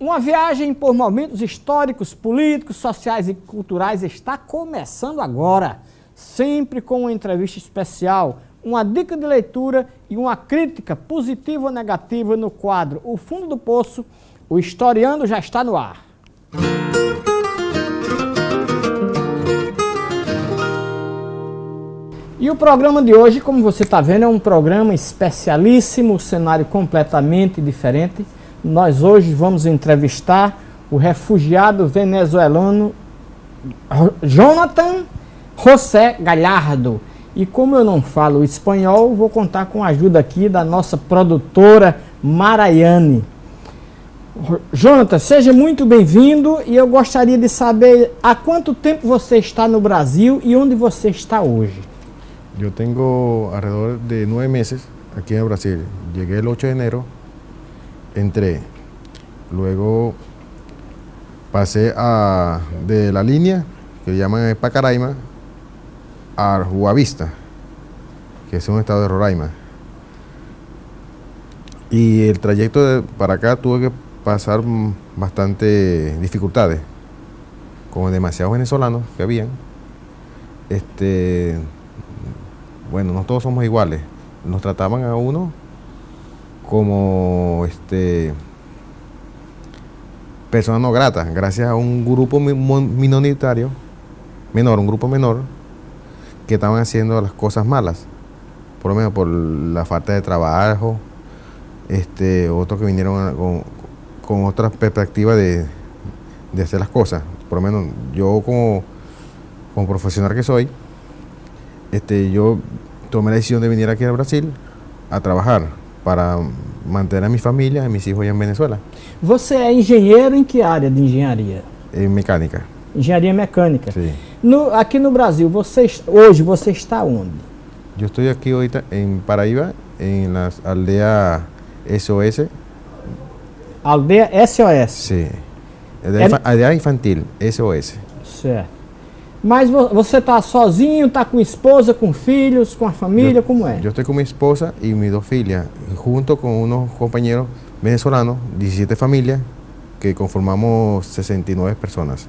Uma viagem por momentos históricos, políticos, sociais e culturais está começando agora, sempre com uma entrevista especial, uma dica de leitura e uma crítica positiva ou negativa no quadro O Fundo do Poço, o Historiando já está no ar. E o programa de hoje, como você está vendo, é um programa especialíssimo, cenário completamente diferente. Nós hoje vamos entrevistar o refugiado venezuelano Jonathan José Galhardo. E como eu não falo espanhol, vou contar com a ajuda aqui da nossa produtora Maraiane. Jonathan, seja muito bem-vindo e eu gostaria de saber há quanto tempo você está no Brasil e onde você está hoje. Eu tenho alrededor de nove meses aqui no Brasil. Cheguei el 8 de enero entré. Luego pasé a, de la línea que llaman Pacaraima a Juavista, que es un estado de Roraima. Y el trayecto para acá tuve que pasar bastante dificultades, como demasiados venezolanos que habían. Este, bueno, no todos somos iguales. Nos trataban a uno como este persona no grata, gracias a un grupo minoritario, menor, un grupo menor, que estaban haciendo las cosas malas, por lo menos por la falta de trabajo, este, otros que vinieron con, con otra perspectiva de, de, hacer las cosas. Por lo menos yo como, como profesional que soy, este, yo tomé la decisión de venir aquí a Brasil a trabajar para manter a minha família e meus filhos em Venezuela. Você é engenheiro em que área de engenharia? Em mecânica. Engenharia mecânica. Sim. No, aqui no Brasil, você, hoje você está onde? Eu estou aqui hoje em Paraíba, em na aldeia SOS. Aldeia SOS? Sim. Aldeia, é... aldeia infantil, SOS. Certo. Mas você está sozinho, está com esposa, com filhos, com a família, como é? Eu estou com minha esposa e minhas duas filhas, junto com uns companheiros venezolanos, 17 famílias, que conformamos 69 pessoas.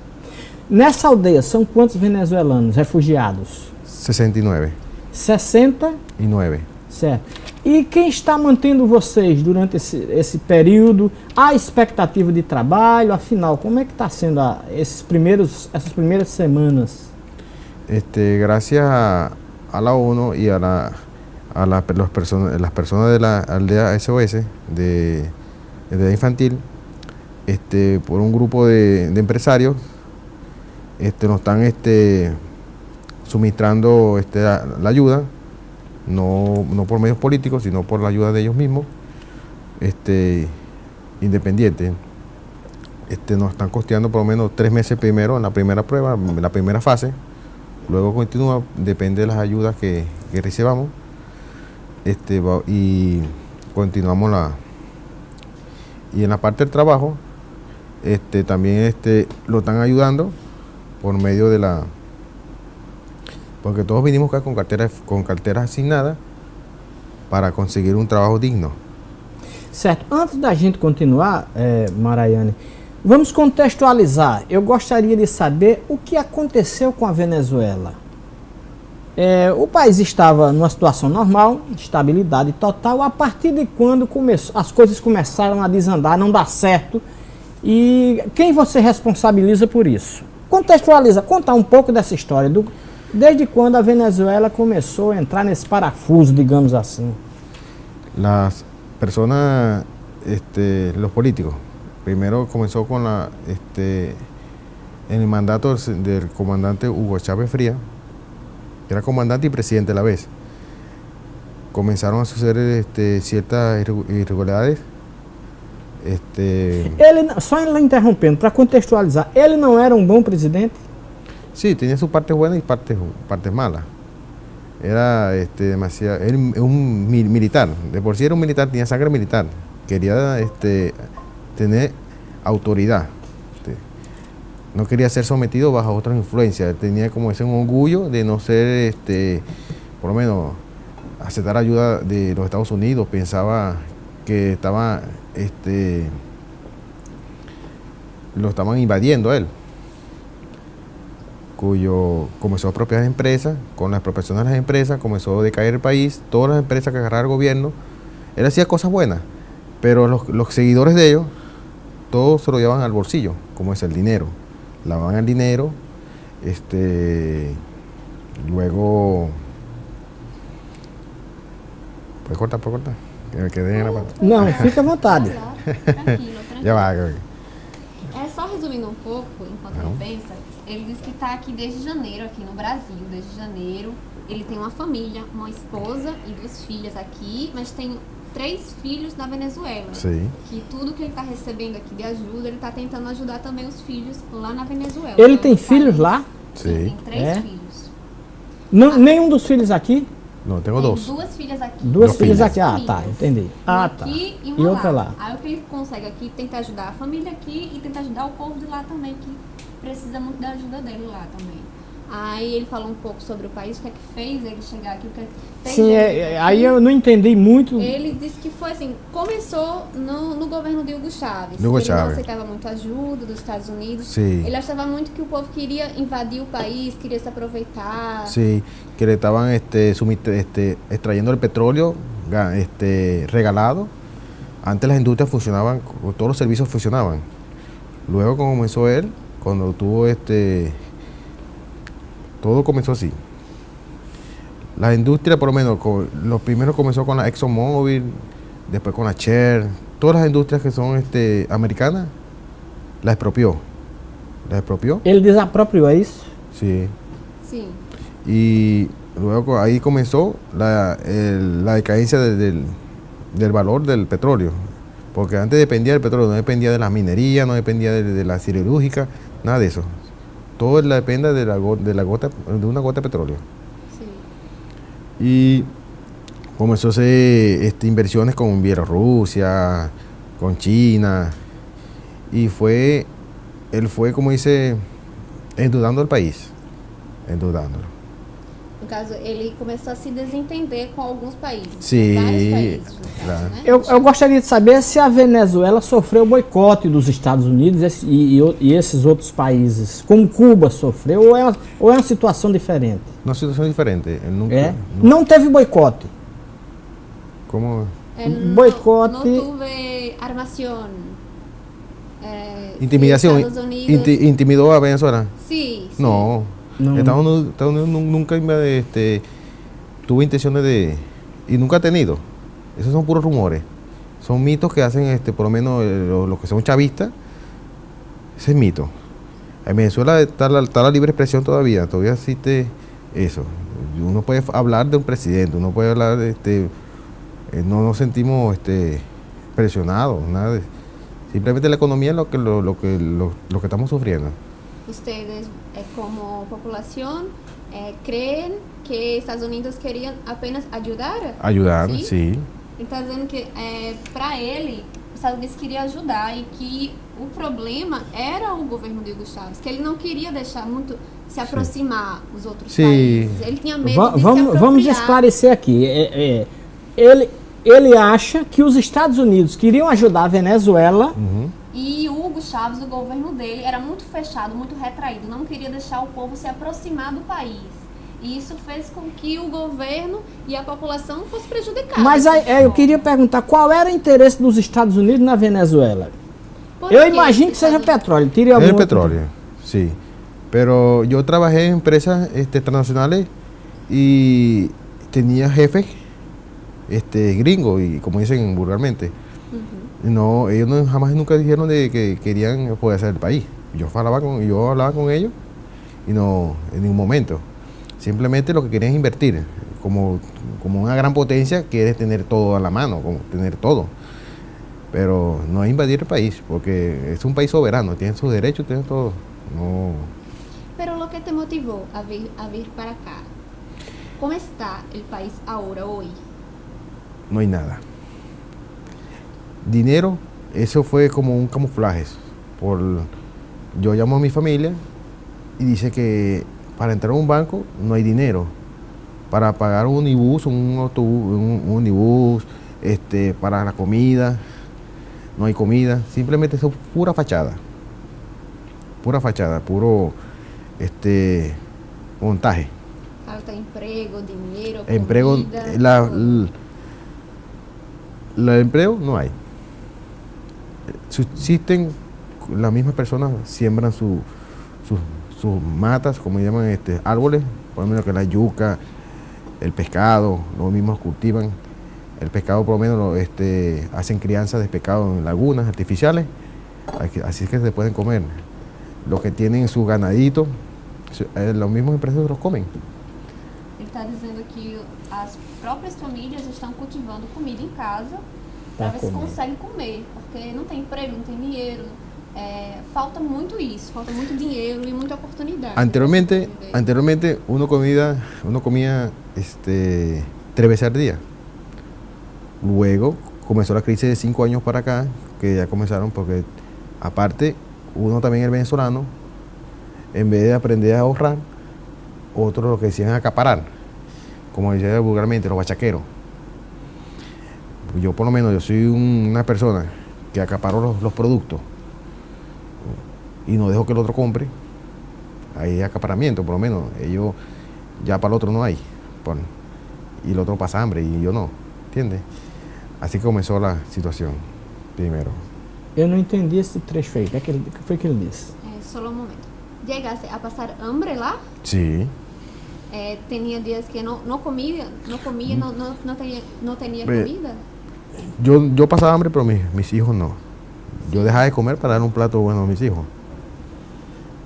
Nessa aldeia são quantos venezuelanos refugiados? 69. 69? Certo. E quem está mantendo vocês durante esse, esse período? Há expectativa de trabalho? Afinal, como é que está sendo a, esses primeiros, essas primeiras semanas? Este, gracias a, a la ONU y a, la, a la, los person las personas de la aldea SOS de, de infantil, este, por un grupo de, de empresarios, este, nos están este, suministrando este, la, la ayuda no, no por medios políticos, sino por la ayuda de ellos mismos, este, independientes. Este, nos están costeando por lo menos tres meses primero en la primera prueba, en la primera fase, luego continúa, depende de las ayudas que, que recibamos, este, y continuamos la... Y en la parte del trabajo, este, también este, lo están ayudando por medio de la porque todos vinimos acá con carteras, com carteira assinada para conseguir um trabalho digno. Certo. Antes da gente continuar, é, Maraiane, vamos contextualizar. Eu gostaria de saber o que aconteceu com a Venezuela. É, o país estava numa situação normal, estabilidade total, a partir de quando começou, as coisas começaram a desandar, não dar certo. E quem você responsabiliza por isso? Contextualiza, contar um pouco dessa história, do, Desde quando a Venezuela começou a entrar nesse parafuso, digamos assim? Las personas, este, los políticos, primero comenzó con la, este, en el mandato del comandante Hugo Chávez Fría, que era comandante y presidente a la vez. Comenzaron a suceder este, ciertas irregularidades. Este... Ele, só interrompendo, para contextualizar, ele não era um bom presidente? Sí, tenía sus partes buenas y partes, partes malas. Era este, demasiado, era un militar, de por sí era un militar, tenía sangre militar. Quería este, tener autoridad. Este, no quería ser sometido bajo otras influencias. Tenía como ese orgullo de no ser, este, por lo menos, aceptar ayuda de los Estados Unidos. Pensaba que estaba este, lo estaban invadiendo a él, cuyo comenzó a apropiar empresas, con la expropiación de las empresas comenzó a decaer el país, todas las empresas que agarraba el gobierno, él hacía cosas buenas, pero los, los seguidores de ellos, todos se lo llevaban al bolsillo, como es el dinero, lavaban el dinero, este, luego, ¿puedes cortar, puedes cortar? Que me quedé en la parte. Não, fica à vontade. Tranquilo, tranquilo. Ya va, É só resumindo um pouco, enquanto Não. ele pensa, ele diz que está aqui desde janeiro, aqui no Brasil, desde janeiro. Ele tem uma família, uma esposa e duas filhas aqui, mas tem três filhos na Venezuela. sí. Que tudo que ele está recebendo aqui de ajuda, ele está tentando ajudar também os filhos lá na Venezuela. Ele tem outro filhos país. lá? Sim, Sí. tem três É? filhos. Não, nenhum dos filhos aqui? Tengo Tem dos. duas filhas aqui. Duas filhas filhas. aqui. Ah, tá, entendi. Ah, Uma tá. aqui e, E uma outra lá. Aí o que ele consegue aqui, tenta ajudar a família aqui e tenta ajudar o povo de lá também, que precisa muito da ajuda dele lá também. Aí ele falou um pouco sobre o país, o que é que fez ele chegar aqui, o que é que fez Sim, ele é, é, aí eu não entendi muito. Ele disse que foi assim, começou no, no governo de Hugo Chávez. Hugo ele Chávez. não aceitava muito ajuda dos Estados Unidos. Sim. Ele achava muito que o povo queria invadir o país, queria se aproveitar. Sí, que le estaban este, este, extrayendo el petróleo este, regalado. Antes las industrias funcionaban, todos los servicios funcionaban. Luego como comenzó él, cuando tuvo este, todo comenzó así. Las industrias, por lo menos, co- los primeros comenzó con la ExxonMobil, después con la Shell, todas las industrias que son este, americanas, las expropió. Las expropió, Ele desapropriou, é isso? sí. Sim. Y luego ahí comenzó la, el- la decadencia de- del, del valor del petróleo. Porque antes dependía del petróleo, no dependía de la minería, no dependía de, de la siderúrgica, nada de eso. Todo depende de la, de la gota, de una gota de petróleo. Sim. Y comenzó a hacer este, inversiones con Bielorrusia, con China. Y fue, él fue, como dice, endeudando el país. Endeudándolo. No caso, ele começou a se desentender com alguns países. Sim, países, caso, né? Eu, eu gostaria de saber se a Venezuela sofreu boicote dos Estados Unidos e, e e esses outros países, como Cuba sofreu, ou é, uma, ou é uma situação diferente? Una situación diferente. Nunca, É? nu- Não teve boicote. ¿Cómo? É, não- Boicote. Não tuve armação. É. Estados Unidos. Inti- ¿Intimidó a Venezuela? Sim, sim. No. No. Estados, Unidos, Estados Unidos nu- nunca este, tuvo intenciones de... Y nunca ha tenido. Esos son puros rumores. Son mitos que hacen, este, por lo menos, eh, los, los que son chavistas. Ese es mito. En Venezuela está la, está la libre expresión todavía. Todavía existe eso. Uno puede hablar de un presidente, uno puede hablar de... Este, eh, no nos sentimos este, presionados, nada Simplemente la economía es lo que, lo, lo que, lo, lo que estamos sufriendo. Ustedes, como população, é, creem que Estados Unidos queriam apenas ajudar? Ayudar, Sim? sí. Ele está dizendo que, é, para ele, os Estados Unidos queria ajudar e que o problema era o governo de Hugo Chávez, que ele não queria deixar muito se aproximar os outros Sim. países. Ele tinha medo Va- de vamos, vamos esclarecer aqui. É, é, ele, ele acha que os Estados Unidos queriam ajudar a Venezuela. E o Hugo Chávez, o governo dele, era muito fechado, muito retraído, não queria deixar o povo se aproximar do país. E isso fez com que o governo e a população fosse prejudicada. Mas aí, é, eu queria perguntar qual era o interesse dos Estados Unidos na Venezuela. Por Eu que imagino que seja petróleo. Teria Es petróleo, sí. Pero yo trabajé en empresas este, transnacionales y tenía jefes este, gringos, y como dicen vulgarmente. No, ellos no, jamás nunca dijeron de que querían poder hacer el país. Yo hablaba con, yo hablaba con ellos y no, en ningún momento. Simplemente lo que querían es invertir. Como, como una gran potencia quiere tener todo a la mano, como tener todo. Pero no es invadir el país, porque es un país soberano, tiene sus derechos, tiene todo. No, Pero lo que te motivó a vir, a vir para acá, ¿cómo está el país ahora, hoy? no hay nada. Dinero, eso fue como un camuflaje. Por, yo llamo a mi familia y dice que para entrar a un banco no hay dinero. Para pagar un unibús, un autobús, un, un unibús, este, para la comida, no hay comida. Simplemente eso es pura fachada. pura fachada, puro este montaje. Falta empleo, dinero, Empleo, comida, la, todo. la- el empleo no hay. Subsisten, las mismas personas siembran su- sus- sus matas, como llaman este, árboles, por lo menos que la yuca, el pescado, los mismos cultivan. El pescado por lo menos este, hacen crianza de pescado en lagunas artificiales, así es que se pueden comer. Los que tienen su ganadito, su- eh, los mismos empresarios los comen. Está dizendo que as próprias famílias estão cultivando comida em casa para Pra ver se comer. conseguem comer, porque não tem emprego, não tem dinheiro. É, falta muito isso, falta muito dinheiro e muita oportunidade. Anteriormente, anteriormente uno comía, uno comía este, tres veces al día. Luego comenzó la crisis de cinco años para acá, que ya comenzaron porque aparte uno también el venezolano, en vez de aprender a ahorrar, otros lo que decían acaparar, como decía vulgarmente, los bachaqueros. Yo por lo menos, yo soy un- una persona que acaparo los, los productos y no dejo que el otro compre, hay acaparamiento, por lo menos. Ellos, ya para el otro no hay. pon, y el otro pasa hambre y yo no. ¿Entiendes? Así comenzó la situación primero. Eu não entendi esse trecho aí. O que, que, foi que ele disse? É, solo um momento. Llegaste a passar hambre lá? Sí. É, tinha dias que não, não comia, não comia, não, não, não tinha, não tinha comida? Yo, yo pasaba hambre, pero mis, mis hijos no. Yo dejaba de comer para dar un plato bueno a mis hijos.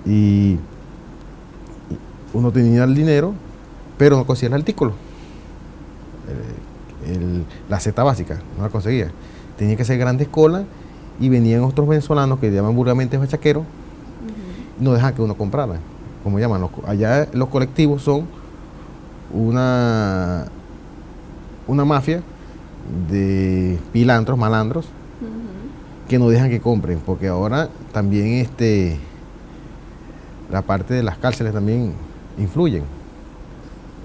Y uno tenía el dinero, pero no conseguía el artículo. El- el- la cesta básica, no la conseguía. Tenía que hacer grandes colas y venían otros venezolanos que llaman vulgarmente bachaqueros y no dejaban que uno comprara. Como llaman, los allá los colectivos son una, una mafia de pilantros, malandros, que no dejan que compren, porque ahora también este la parte de las cárceles también influyen.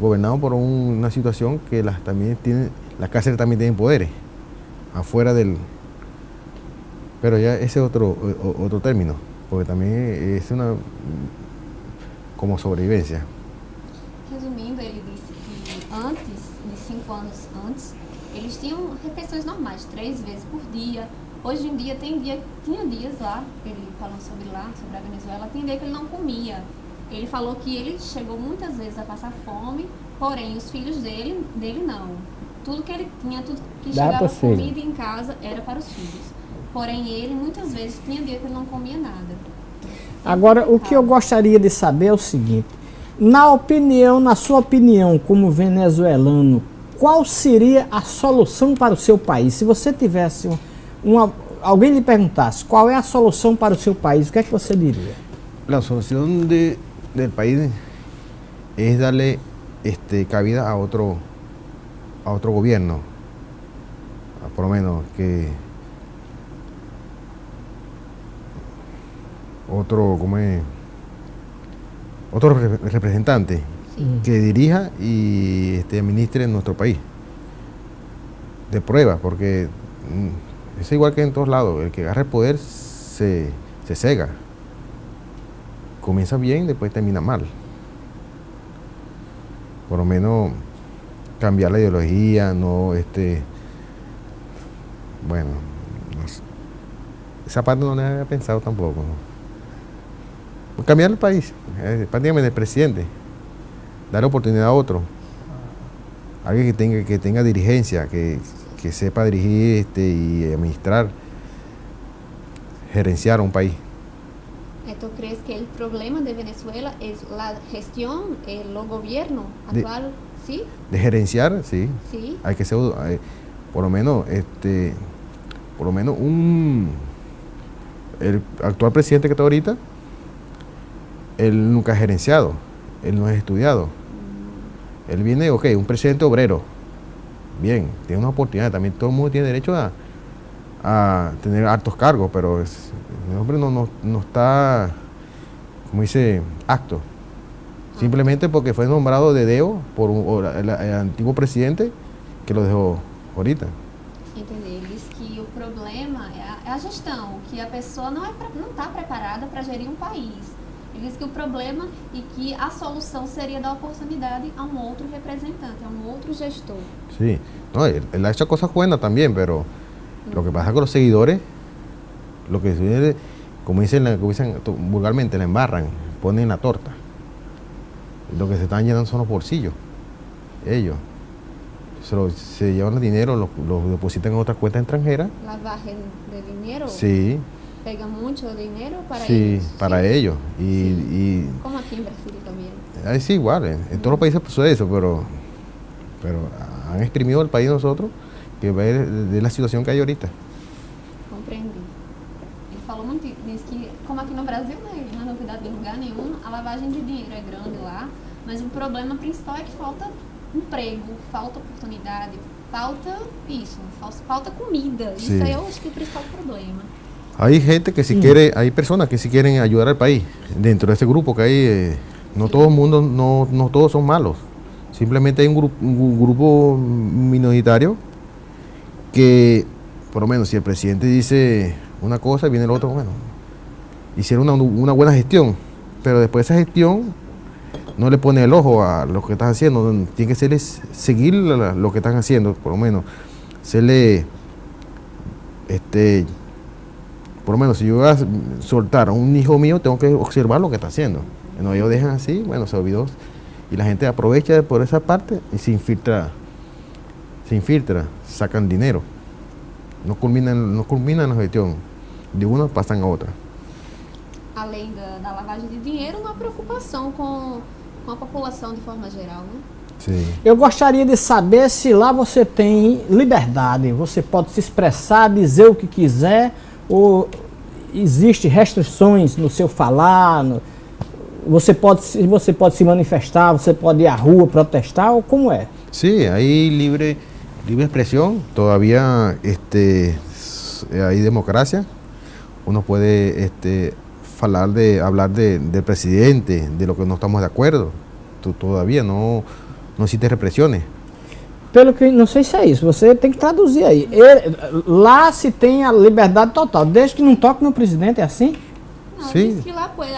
Gobernados por un- una situación que las también tienen, las cárceles también tienen poderes, afuera del pero ya ese es otro, o- otro término, porque también es una como sobrevivencia. Resumindo, ele disse que antes, de cinco anos antes, eles tinham refeições normais, três vezes por dia. Hoje em dia tem dia, tinha dias lá, ele falando sobre lá, sobre a Venezuela, tem dia que ele não comia. Ele falou que ele chegou muitas vezes a passar fome, porém os filhos dele, dele não. Tudo que ele tinha, tudo que Dá chegava comida em casa era para os filhos. Porém ele muitas vezes tinha dia que ele não comia nada. Agora, o que eu gostaria de saber é o seguinte: na opinião, na sua opinião, como venezuelano, qual seria a solução para o seu país? Se você tivesse um- uma, alguém lhe perguntasse qual é a solução para o seu país, o que é que você diria? La solución de, del país es darle este, cabida a otro, a otro gobierno, a por menos que otro, ¿cómo es? Otro re- representante Sim. que dirija y este, administre nuestro país. De prueba, porque mm, es igual que en todos lados, el que agarra el poder se, se cega. Comienza bien, después termina mal. Por lo menos cambiar la ideología, no este. Bueno, no sé. esa parte no la había pensado tampoco. ¿no? Cambiar el país, eh, prácticamente el presidente, dar oportunidad a otro, alguien que tenga, que tenga dirigencia, que, que sepa dirigir este, y administrar, gerenciar un país. Eh, ¿Tú crees que el problema de Venezuela es la gestión, el gobierno De- actual? Sí, De gerenciar, sí, sí. hay que ser, eh, por lo menos, este, por lo menos un, el actual presidente que está ahorita, él nunca ha gerenciado, él no es estudiado. Él viene, ok, un presidente obrero, bien, tiene una oportunidad, también todo el mundo tiene derecho a, a tener altos cargos, pero es- el hombre no, no, no está, como dice, acto. Simplemente porque fue nombrado de Deo por el, antiguo presidente que lo dejó ahorita. Ele diz que o problema é a, é a gestão, que a pessoa não está não tá preparada para gerir um país. Ele diz que o problema e que a solução seria dar oportunidade a um outro representante, a um outro gestor. Sí, no, él, él ha hecho cosas buenas también, pero lo que pasa con los seguidores, lo que sucede, como dicen, como dicen vulgarmente, la embarran, ponen la torta. Lo que se están llenando son los bolsillos, ellos. Se, lo- se llevan el dinero, lo, lo depositan en otra cuenta extranjera. Lavagem de dinheiro Sí, pega muito dinheiro para sí, eles. para Sim. ellos. Y, y Como aqui em Brasília também. ahí sí, igual, en, en todos los países sucede eso, pero, pero han exprimido el país de nosotros que ve de, la situación que hay ahorita. Compreendi. Ele falou muito disso que, como aqui no Brasil, né, não é novidade de lugar nenhum, a lavagem de dinheiro é grande lá, mas o problema principal é que falta emprego, falta oportunidade, falta isso, fal- falta comida. Isso aí eu acho que é o principal problema. Hay gente que si quiere, hay personas que si quieren ayudar al país. Dentro de ese grupo que hay, eh, no todo el mundo, no, no todos son malos. Simplemente hay un, grupo un grupo minoritario que, por lo menos, si el presidente dice una cosa, viene el otro, bueno, hicieron una, una buena gestión, pero después de esa gestión no le pone el ojo a lo que están haciendo, tiene que serles seguir lo que están haciendo, por lo menos, se le, este, por lo menos si yo voy a soltar a un hijo mío, tengo que observar lo que está haciendo. No, ellos dejan así, bueno, se olvidó. Y la gente aprovecha por esa parte y se infiltra, se infiltra, sacan dinero. No culminan, no culminan la gestión. De una pasan a otra. Além da, da lavagem de dinheiro, uma preocupação com, com a população de forma geral, né? Sí. Eu gostaria de saber se lá você tem liberdade, você pode se expressar, dizer o que quiser, ou existe restrições no seu falar, no- você, pode, você pode se manifestar, você pode ir à rua protestar, ou como é? Sí, hay libre, libre expresión, todavía este, democracia. Uno puede este, falar de, hablar de, del presidente, de lo que no estamos de acuerdo. Todavía no, no existe represiones. Pelo que, não sei se é isso, você tem que traduzir aí. Ele- lá se tem a liberdade total, desde que não toque no presidente, é assim? Não, Sim. diz que lá pode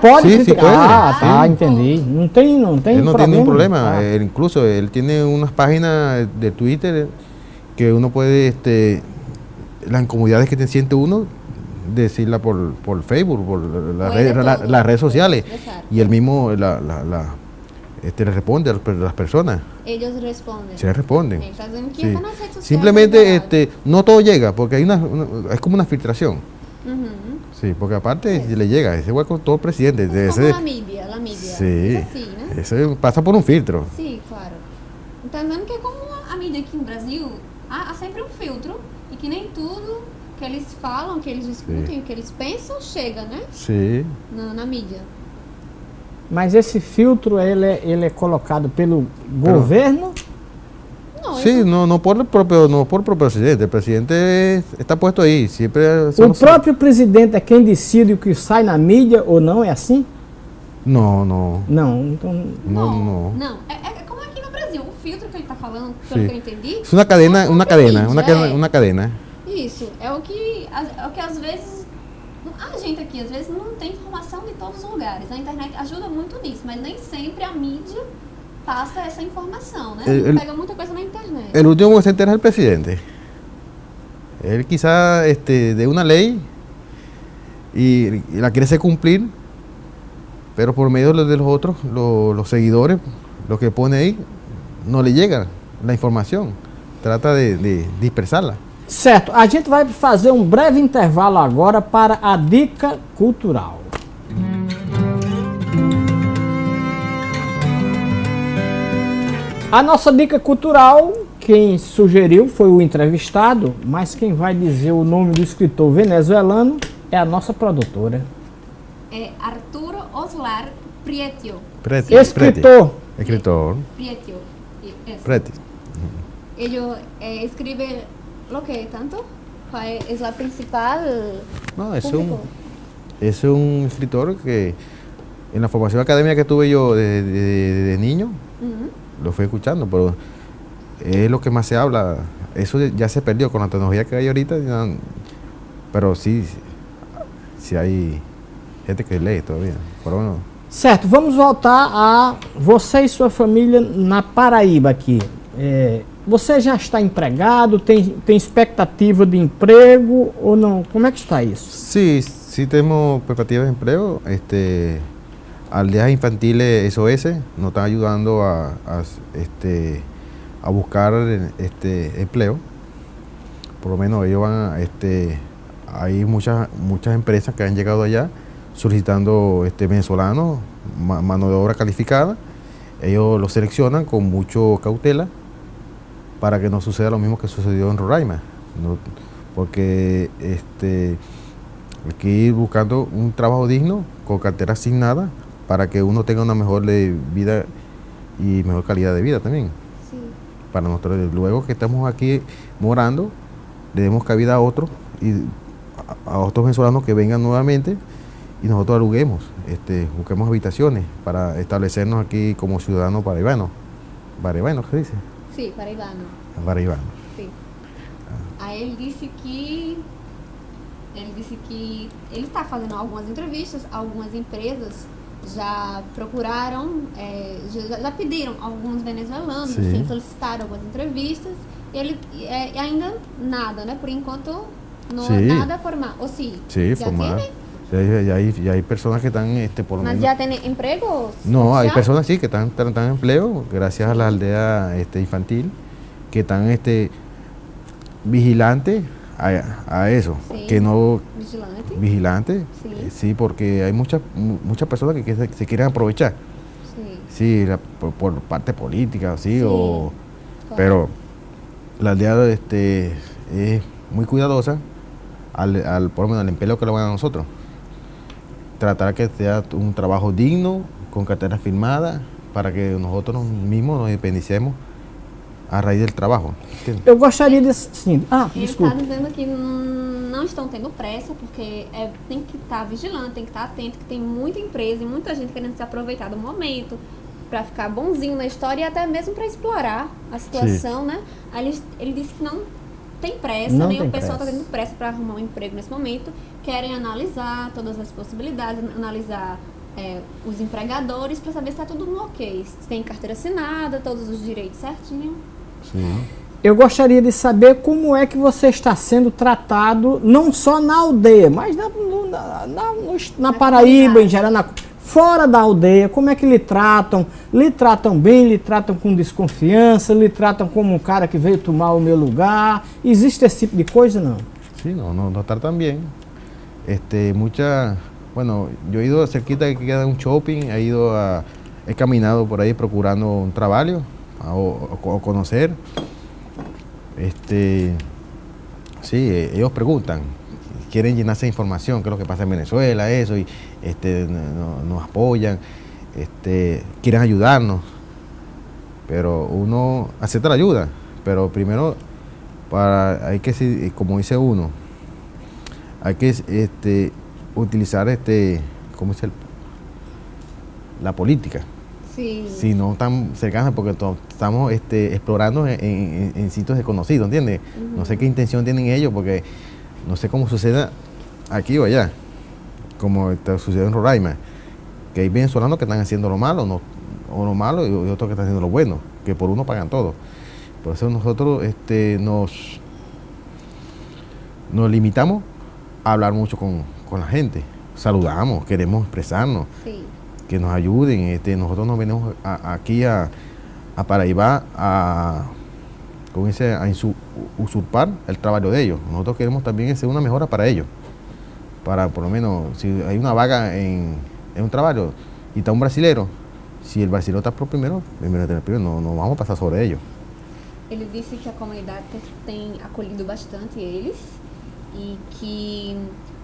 Pode. Ah, tá, Sim. entendi. Não tem, não tem él no problema. tiene ningún problema. Ah. Él incluso él tiene unas páginas de Twitter que uno puede, este, las incomodidades que te siente uno, decirla por, por Facebook, por la Puede red- la- todo, las redes sociales. Y él mismo la, la- la, este, le responde a las per- las personas. Eles respondem. Se le responden. Sí. Simplemente este, no todo llega, porque hay una, una- es como una filtración. Sí, porque aparte le llega, es igual con todo el presidente. Mas de como ese- a mídia, a mídia. sí, ese pasa por un filtro. Sim, claro. Então, dizendo que é como a mídia aqui no Brasil, há, há sempre um filtro e que nem tudo que eles falam, que eles discutem, que eles pensam, chega, né? Sí. Na, na mídia. Mas esse filtro ele é, ele é colocado pelo governo? Não, Sí, no, no por el propio, no por el propio presidente. El presidente está puesto. Siempre son O próprio presidente é quem decide o que sai na mídia ou não? É assim? No, no. Não. Então, No, no. Não, é, é como aqui no Brasil. O filtro que ele tá falando, pelo Sí. que eu entendi. Es una cadena, é como cadena, mídia, una é. cadena, una cadena. Isso, é o que, é o que às vezes. A gente aqui, às vezes, não tem informação de todos os lugares. A internet ajuda muito nisso, mas nem sempre a mídia passa essa informação, né? El- Pega muita coisa na internet. El último que se entera es el presidente. Él quizá este, de una ley y, y la quiere hacer cumplir, pero por medio de los otros, lo- los seguidores, lo que pone ahí, no le llega la información. Trata de, de dispersarla. Certo, a gente vai fazer um breve intervalo agora para a dica cultural. A nossa dica cultural, quem sugeriu foi o entrevistado, mas quem vai dizer o nome do escritor venezuelano é a nossa produtora. É Arturo Oslar Prietio. Escritor. Escritor. Prietio. Y- eso. Preti. Lo que tanto Cuál es la principal No, es un, es un escritor que en la formación académica que tuve yo de, de- de niño, lo fui escuchando, pero es lo que más se habla eso ya se perdió con la tecnología que hay ahorita, ya- pero sí, sí hay gente que lee todavía. Por lo menos, Certo, vamos voltar a você e sua família na Paraíba aqui. É, você já está empregado, tem, tem expectativa de emprego ou não? Como é que está isso? Sí, sí tenemos perspectivas de empleo. Este, aldeas infantiles SOS nos están ayudando a, este, buscar este, empleo. Por lo menos ellos van, a, este, hay muchas, empresas que han llegado allá solicitando este, venezolanos, ma- mano de obra calificada. Ellos los seleccionan con mucho cautela para que no suceda lo mismo que sucedió en Roraima. ¿no? Porque este, hay que ir buscando un trabajo digno, con cartera asignada, para que uno tenga una mejor vida y mejor calidad de vida también. Sí. Para nosotros, luego que estamos aquí morando, le demos cabida a otros y a, otros venezolanos que vengan nuevamente y nosotros aluguemos, este, busquemos habitaciones para establecernos aquí como ciudadanos paraibanos. Paraibanos, ¿qué dice? Sim, paraibano. Paraibanos. Sim. Aí ele disse que. Ele disse que ele está fazendo algumas entrevistas, algumas empresas já procuraram, é, já, já pediram alguns venezuelanos, Sim. assim, solicitaram algumas entrevistas. E ele é, ainda nada, né? Por enquanto, Sim. nada formal. Ou sim, Sí, já tiene? Ya, ya hay, ya hay personas que están, este, por lo menos... já tem emprego? No, hay personas sí que están, están, están en empleo gracias a la aldea este, infantil que están este, vigilantes a, a eso, Sí. que no Vigilante? vigilantes, Sí. eh, sí, porque hay muchas mu- muchas personas que, que se, se quieren aprovechar, sí, la- por, por parte política, sí, Sí, o, claro. pero la aldea este, es muy cuidadosa al, al, por lo menos al empleo que le van a nosotros. Tratar que sea un trabajo digno, con cartera firmada, para que nosotros mismos nos independicemos a raíz del trabajo. ¿entiendes? Eu gostaria de. Sim. Ah, Ele está dizendo que não estão tendo pressa, porque é, tem que estar vigilante, tem que estar atento, que tem muita empresa e muita gente querendo se aproveitar do momento para ficar bonzinho na história e até mesmo para explorar a situação, né? Aí ele, ele disse que não tem pressa, Não nem tem o pessoal está pressa. tendo pressa para arrumar um emprego nesse momento. Querem analisar todas as possibilidades, analisar é, os empregadores para saber se está tudo no ok. Se tem carteira assinada, todos os direitos certinho. Sí. Eu gostaria de saber como é que você está sendo tratado, não só na aldeia, mas na, na, na- na Paraíba, em geral, na- fora da aldeia. Como é que lhe tratam? Lhe tratam bem, lhe tratam com desconfiança, lhe tratam como um cara que veio tomar o meu lugar? Existe esse tipo de coisa? Não. Sí, no, no, nos tratan bien. Este, mucha, bueno, yo he ido cerquita que queda un shopping, he ido a, he caminado por ahí procurando un trabajo a- o, o conocer. Este, sí, ellos preguntan, quieren llenarse de información, qué es lo que pasa en Venezuela, eso, y este, no- nos apoyan, este, quieren ayudarnos, pero uno acepta la ayuda, pero primero para hay que si- como dice uno hay que este utilizar este cómo el- la política. Si no tan cercana porque estamos este, explorando en, en- en sitios desconocidos ¿entiendes? no sé qué intención tienen ellos porque no sé cómo suceda aquí o allá como está- sucedió en Roraima que hay venezolanos que están haciendo lo malo no, o lo malo y otros que están haciendo lo bueno que por uno pagan todo por eso nosotros este, nos, nos limitamos a hablar mucho con, con la gente. Saludamos, queremos expresarnos, que nos ayuden. Este, nosotros nos venimos a- aquí a, a Paraíba a, a insu- usurpar el trabajo de ellos. Nosotros queremos también ser una mejora para ellos. Para por lo menos, si hay una vaga en, en un trabajo y está un brasilero, si el brasilero está por primero, primero, primero no, no vamos a pasar sobre ellos. Ele disse que a comunidade tem acolhido bastante eles e que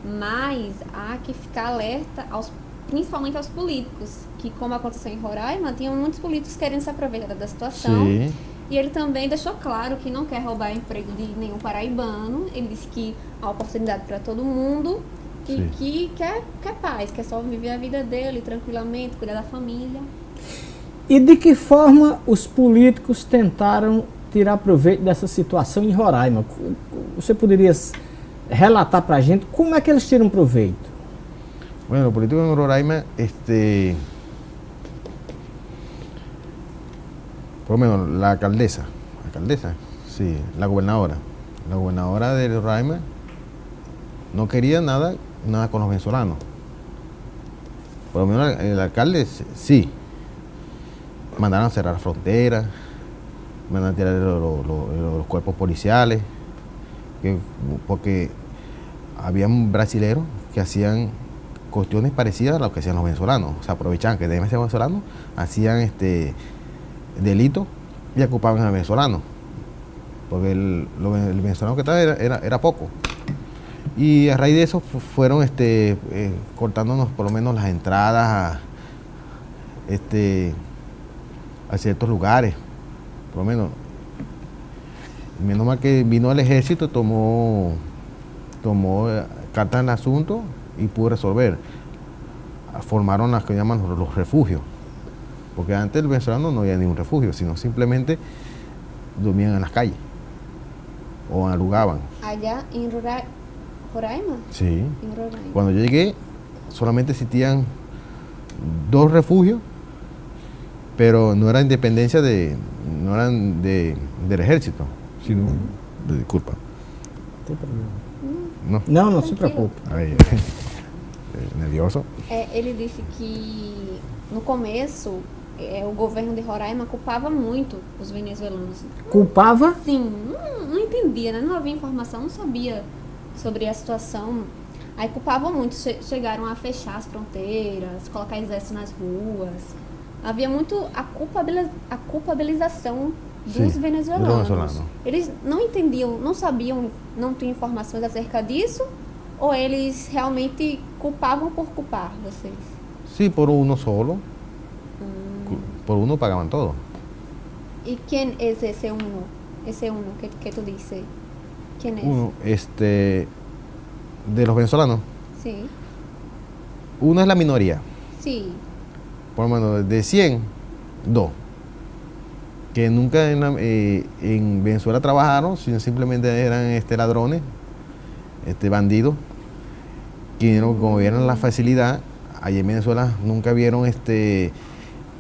mais há que ficar alerta, aos, principalmente aos políticos, que como aconteceu em Roraima, tinham muitos políticos querendo se aproveitar da situação. Sí. E ele também deixou claro que não quer roubar emprego de nenhum paraibano. Ele disse que há oportunidade para todo mundo e Sim. que quer, quer paz, quer só viver a vida dele tranquilamente, cuidar da família. E de que forma os políticos tentaram tirar proveito dessa situação em Roraima. Você poderia relatar para a gente como é que eles tiram proveito? Bueno, los políticos en Roraima, este, por lo menos la alcaldesa, alcaldesa, sí, la gobernadora, la gobernadora de Roraima no quería nada, nada con los venezolanos. Por lo menos el, alcalde sí, mandaron a cerrar fronteras, mandaron a tirar los, cuerpos policiales, porque habían brasileros que hacían cuestiones parecidas a lo que hacían los venezolanos. Se aprovechaban que deben ser venezolanos, hacían este delito y ocupaban a venezolanos. Porque el, venezolano que estaba era, era, poco. Y a raíz de eso fueron este, eh, cortándonos por lo menos las entradas a, este, a ciertos lugares. Por lo menos. Menos mal que vino el ejército, tomó, tomó eh, cartas en el asunto y pudo resolver. Formaron las que llaman los refugios, porque antes el venezolano no había ningún refugio, sino simplemente dormían en las calles o alugaban. Allá en Roraima. Sí. Cuando yo llegué, solamente existían dos refugios, pero no era independencia de, no eran de, del ejército, sino, disculpa. Não, não, não se preocupe. Aí, nervioso? É, ele disse que no começo é, o governo de Roraima culpava muito os venezuelanos. Culpava? Sim, não, não entendia, né? não havia informação, não sabia sobre a situação. Aí culpavam muito, che chegaram a fechar as fronteiras, colocar exército nas ruas. Havia muito a, culpabiliz a culpabilização dos Sim, venezuelanos. Venezuelano. Eles não entendiam, não sabiam, não tinham informações acerca disso, ou eles realmente culpavam por culpar vocês? Sim, por uno solo. Por uno pagavam todo. E quem é esse uno? Esse uno que, que tu disse? Quem é Uno, este, de los venezolanos. Sí. Uno es la minoría. Sí. Por lo menos de 100, dos. que nunca eh, en, Venezuela trabajaron, sino simplemente eran este, ladrones, este, bandidos, que como vieron la facilidad, allí en Venezuela nunca vieron este,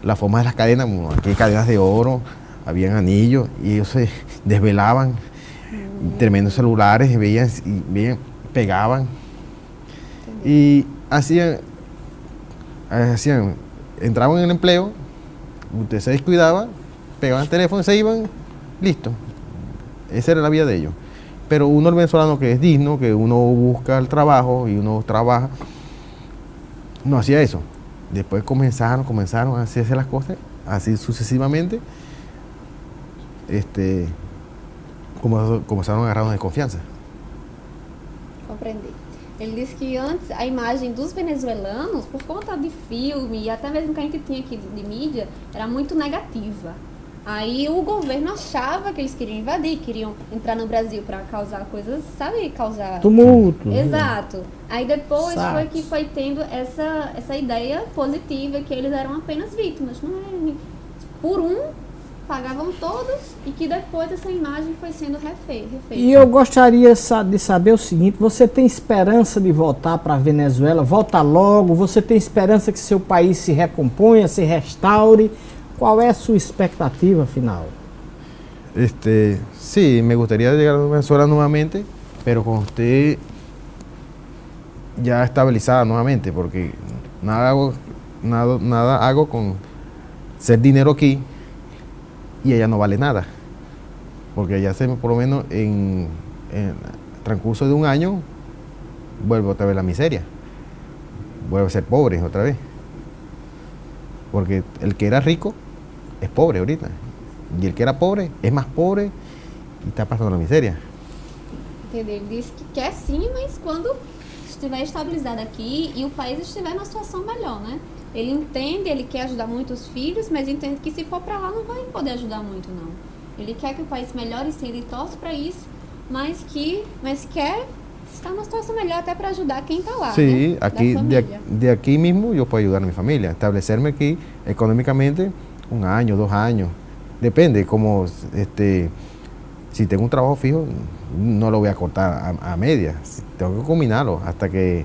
la forma de las cadenas, aquí hay cadenas de oro, habían anillos, y ellos se desvelaban, tremendos celulares, veían, veían, pegaban, y hacían, hacían, entraban en el empleo, usted se descuidaba, pegaban el teléfono, se iban, listo. Esa era la vida de ellos. Pero uno, el venezolano que es digno, que uno busca el trabajo y uno trabaja, no hacía eso. Después comenzaron, comenzaron a hacerse las cosas, así sucesivamente, este, comenzaron a agarrarnos de confianza. Comprendí. Ele disse que antes a imagem dos venezuelanos, por conta de filme e até mesmo que a gente tinha aqui de mídia, era muito negativa. Aí o governo achava que eles queriam invadir, queriam entrar no Brasil para causar coisas, sabe, causar tumulto. Exato. Aí depois Sabe. foi que foi tendo essa essa ideia positiva que eles eram apenas vítimas, não é? Por um pagavam todos e que depois essa imagem foi sendo refeita. E eu gostaria de saber o seguinte: você tem esperança de voltar para a Venezuela? Volta logo? Você tem esperança que seu país se recomponha, se restaure? ¿Cuál es su expectativa final? Este, sí, me gustaría llegar a Venezuela nuevamente, pero con usted ya estabilizada nuevamente, porque nada hago, nada, nada hago con ser dinero aquí y ella no vale nada. Porque ya se por lo menos en, el transcurso de un año vuelve otra vez la miseria. Vuelve a ser pobre otra vez. Porque el que era rico es pobre ahorita. Y el que era pobre es más pobre e está passando a miséria. Entendeu? Ele disse que quer sim, mas quando estiver estabilizado aqui e o país estiver numa situação melhor, né? Ele entende, ele quer ajudar muito os filhos, mas entende que se for para lá não vai poder ajudar muito, não. Ele quer que o país melhore, sim, ele torce para isso, mas que, mas quer estar numa situação melhor até para ajudar quem está lá. Sim, né? aqui, de, de aqui mesmo eu posso ajudar a minha família, estabelecer-me aqui economicamente un año, dos años, depende, como este, si tengo un trabajo fijo, no lo voy a cortar a, a media, tengo que combinarlo hasta que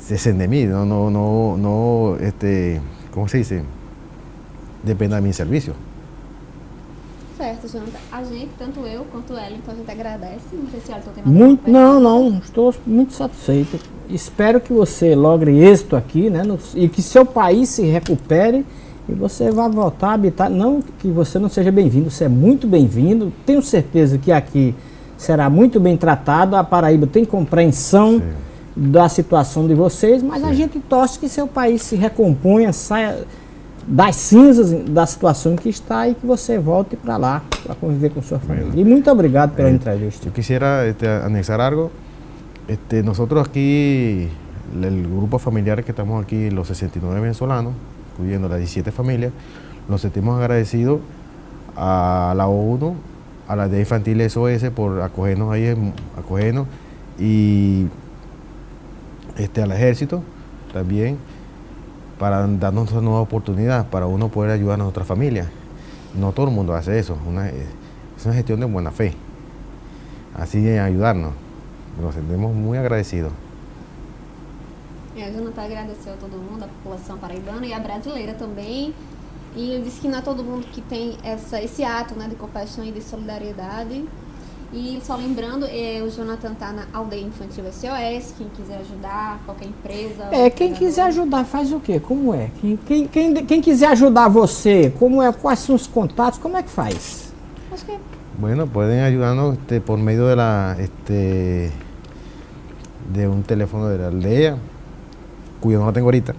se de mí, no, no, no, no, este, ¿cómo se dice? Dependa de mi serviço. Certo, Jonathan. A gente, tanto eu quanto ela, então a gente agradece. Não sei se ela tem muito, Não, não, estou muito satisfeito. Espero que você logre êxito aqui, né? No, e que seu país se recupere e você vá voltar a habitar. Não que você não seja bem-vindo, você é muito bem-vindo. Tenho certeza que aqui será muito bem tratado. A Paraíba tem compreensão. Sim da situação de vocês, mas Sim. a gente torce que seu país se recomponha, saia das cinzas da situação em que está e que você volte para lá para conviver com sua família. Bueno. E muito obrigado pela eh, entrevista. Eu quisiera este, anexar algo. Este, nosotros aquí, el grupo familiar que estamos aquí, los 69 venezolanos, incluyendo las 17 familias, nos sentimos agradecidos a la ONU, a la de Infantil SOS por acogernos ahí, acogernos y este, al ejército también para darnos una nueva oportunidad, para uno poder ayudar a nuestra familia. No todo el mundo hace eso, una, es una gestión de buena fe, así de ayudarnos. Nos sentimos muy agradecidos. É, a Jonathan agradeceu a todo mundo, a população paraibana e a brasileira também. E disse que não é todo mundo que tem essa, esse ato né, de compaixão e de solidariedade. E só lembrando, é, o Jonathan tá na aldeia infantil SOS, quem quiser ajudar, qualquer empresa. É, quem quiser ajudar faz o quê? Como é? Quem, quem, quem, quem, quiser ajudar você, como é, quais são os contatos, como é que faz? Acho que Bueno, pueden ayudarnos este, por medio de la este de un teléfono de la aldea, cuyo no lo tengo ahorita.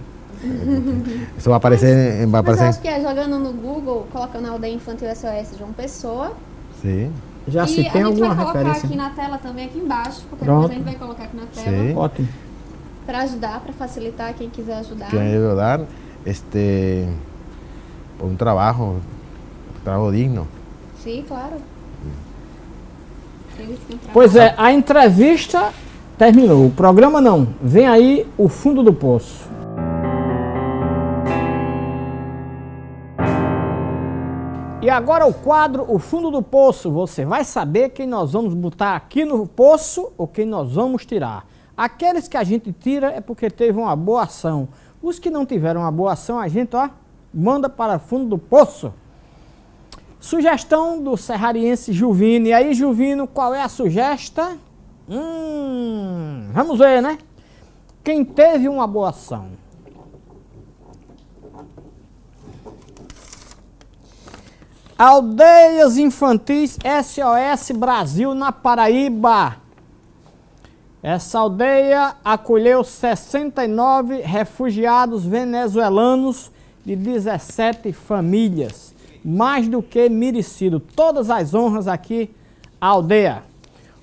Isso vai aparecer, vai aparecer. Mas acho que é jogando no Google, colocando aldeia infantil SOS João Pessoa. Sim. Já se tem alguma referência. a gente vai colocar aqui na tela também, aqui embaixo, porque Pronto. a gente vai colocar aqui na tela. Sim. Ótimo. Para ajudar, para facilitar quem quiser ajudar. Quem ajudar, este, um trabalho, um trabalho digno. Sim, claro. Pois é, a entrevista terminou. O programa não. Vem aí o fundo do poço. E agora o quadro O Fundo do Poço. Você vai saber quem nós vamos botar aqui no poço ou quem nós vamos tirar. Aqueles que a gente tira é porque teve uma boa ação. Os que não tiveram uma boa ação, a gente ó, manda para fundo do poço. Sugestão do serrariense Juvino. E aí, Juvino, qual é a sugestão? Hum, vamos ver, né? Quem teve uma boa ação. Aldeias Infantis SOS Brasil na Paraíba. Essa aldeia acolheu 69 refugiados venezuelanos de 17 famílias. Mais do que merecido. Todas as honras aqui à aldeia.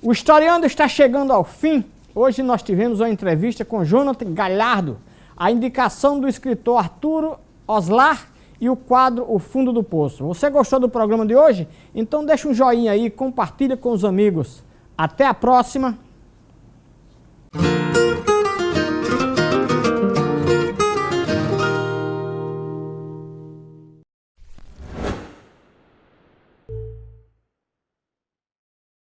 O Historiando está chegando ao fim. Hoje nós tivemos uma entrevista com Jonathan Galhardo, a indicação do escritor Arturo Oslar e o quadro O Fundo do Poço. Você gostou do programa de hoje? Então deixa um joinha aí, compartilha com os amigos. Até a próxima!